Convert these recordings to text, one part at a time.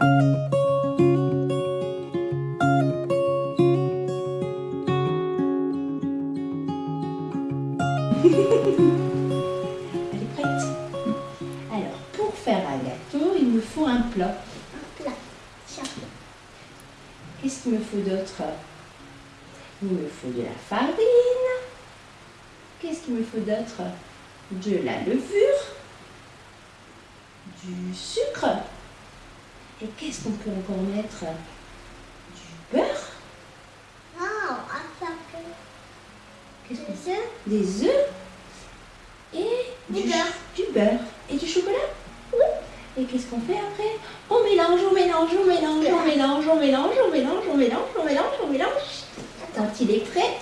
Elle est prête? Alors, pour faire un gâteau, il me faut un plat. Un plat. Tiens. Qu'est-ce qu'il me faut d'autre? Il me faut de la farine. Qu'est-ce qu'il me faut d'autre? De la levure. Du sucre. Et qu'est-ce qu'on peut encore mettre? Du beurre? Attends. Qu'est-ce qu'on Des œufs. Des œufs? Et Du beurre. Du beurre. Et du chocolat? Oui. Et qu'est-ce qu'on fait après? On mélange, on mélange, on mélange, on mélange, on mélange, on mélange, on mélange, on mélange, on mélange. Quand il est prêt,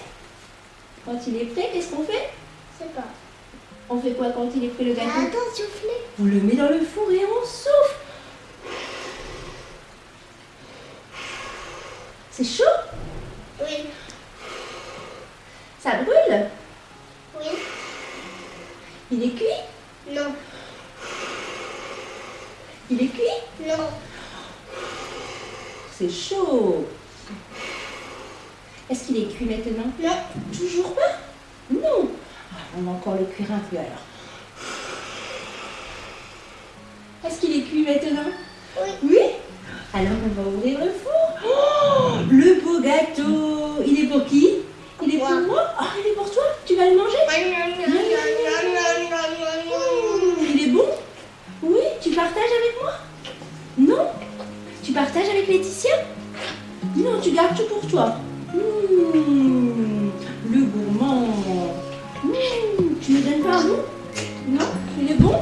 quand il est prêt, qu'est-ce qu'on fait? Je sais pas. On fait quoi quand il est prêt le gâteau? Attends, souffler. On le met dans le four et on souffle. C'est chaud? Oui. Ça brûle? Oui. Il est cuit? Non. Il est cuit? Non. C'est chaud. Est-ce qu'il est cuit maintenant? Non. Toujours pas? Non. Ah, on va encore le cuire un peu alors. Est-ce qu'il est cuit maintenant? Oui. Oui? Alors on va ouvrir le four. Oh, le beau gâteau. Il est pour qui Il est pour Moi. Ah, il est pour toi Tu vas le manger Il est bon Oui, tu partages avec moi Non Tu partages avec Laetitia Non, tu gardes tout pour toi. Mmh, le gourmand. Mmh, tu me donnes pas un bout Non Il est bon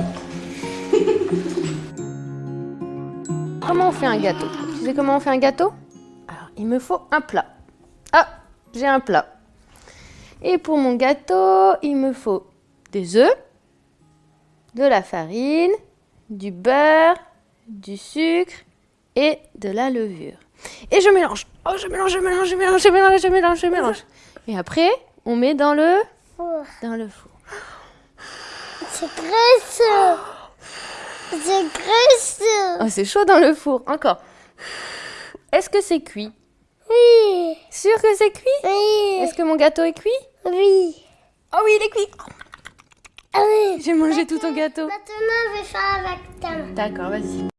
Comment on fait un gâteau Tu sais comment on fait un gâteau Alors, il me faut un plat. J'ai un plat. Et pour mon gâteau, il me faut des œufs, de la farine, du beurre, du sucre et de la levure. Et je mélange. Oh, je mélange, je mélange, je mélange, je mélange, je mélange, je mélange. Et après, on met dans le Four. dans le four. C'est graisseux. C'est graisseux. Oh, c'est chaud dans le four. Encore. Est-ce que c'est cuit? Oui. Sûr que c'est cuit? Oui. Est-ce que mon gâteau est cuit? Oui. Oh oui, il est cuit. Ah oui. J'ai mangé tout ton gâteau. Maintenant, je vais faire avec ta main. D'accord, vas-y.